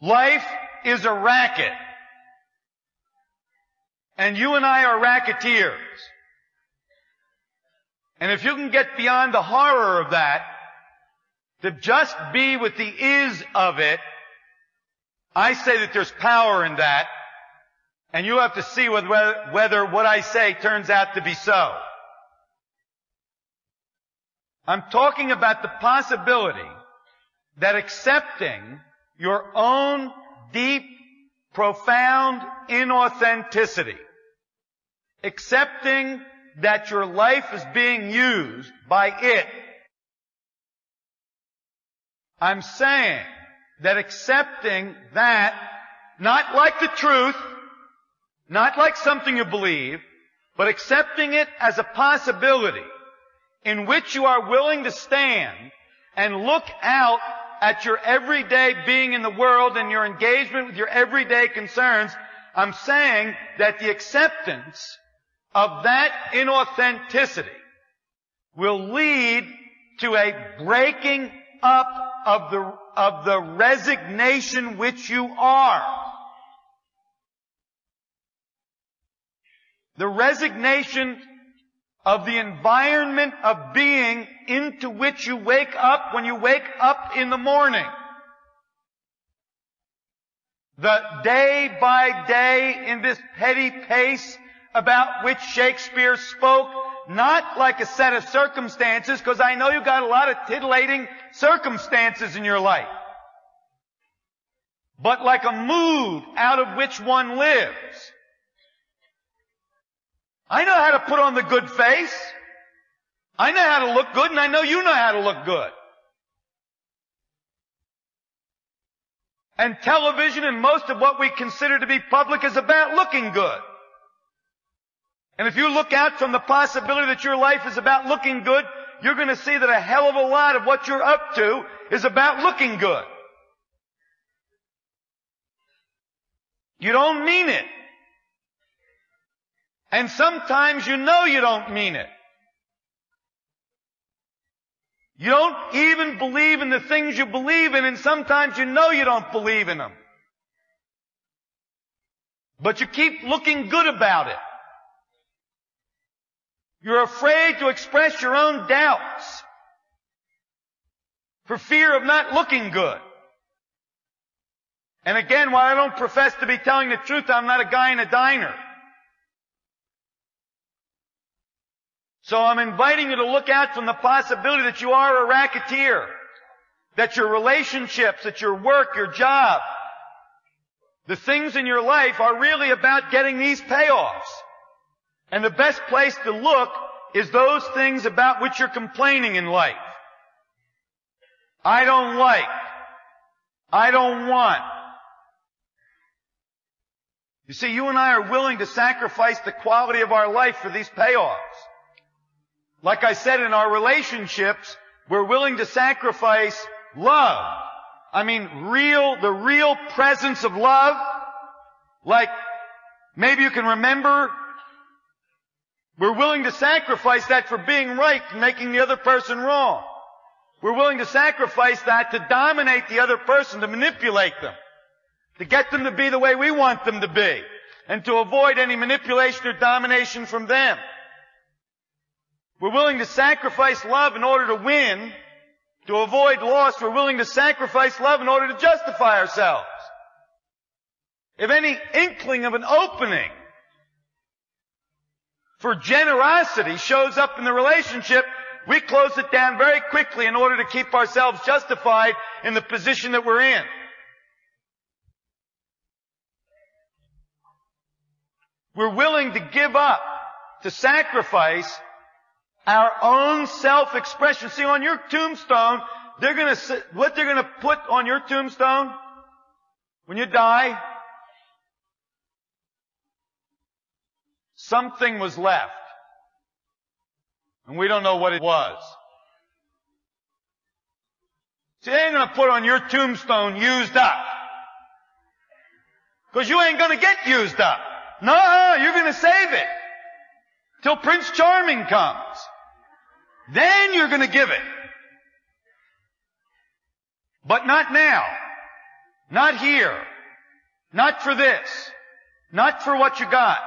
Life is a racket. And you and I are racketeers. And if you can get beyond the horror of that, to just be with the is of it, I say that there's power in that, and you have to see whether, whether what I say turns out to be so. I'm talking about the possibility that accepting your own deep, profound inauthenticity, accepting that your life is being used by it. I'm saying that accepting that, not like the truth, not like something you believe, but accepting it as a possibility in which you are willing to stand and look out at your everyday being in the world and your engagement with your everyday concerns, I'm saying that the acceptance of that inauthenticity will lead to a breaking up of the, of the resignation which you are. The resignation of the environment of being into which you wake up when you wake up in the morning. The day by day in this petty pace about which Shakespeare spoke, not like a set of circumstances, because I know you've got a lot of titillating circumstances in your life, but like a mood out of which one lives. I know how to put on the good face. I know how to look good and I know you know how to look good. And television and most of what we consider to be public is about looking good. And if you look out from the possibility that your life is about looking good, you're going to see that a hell of a lot of what you're up to is about looking good. You don't mean it. And sometimes you know you don't mean it. You don't even believe in the things you believe in, and sometimes you know you don't believe in them. But you keep looking good about it. You're afraid to express your own doubts for fear of not looking good. And again, while I don't profess to be telling the truth, I'm not a guy in a diner. So I'm inviting you to look out from the possibility that you are a racketeer, that your relationships, that your work, your job, the things in your life are really about getting these payoffs. And the best place to look is those things about which you're complaining in life. I don't like. I don't want. You see, you and I are willing to sacrifice the quality of our life for these payoffs. Like I said, in our relationships, we're willing to sacrifice love. I mean, real, the real presence of love. Like, maybe you can remember, we're willing to sacrifice that for being right and making the other person wrong. We're willing to sacrifice that to dominate the other person, to manipulate them, to get them to be the way we want them to be, and to avoid any manipulation or domination from them. We're willing to sacrifice love in order to win. To avoid loss, we're willing to sacrifice love in order to justify ourselves. If any inkling of an opening for generosity shows up in the relationship, we close it down very quickly in order to keep ourselves justified in the position that we're in. We're willing to give up, to sacrifice our own self-expression. See, on your tombstone, they're gonna, what they're gonna put on your tombstone when you die, something was left. And we don't know what it was. See, they ain't gonna put on your tombstone used up. Cause you ain't gonna get used up. No, you're gonna save it. Till Prince Charming comes. Then you're going to give it. But not now. Not here. Not for this. Not for what you got.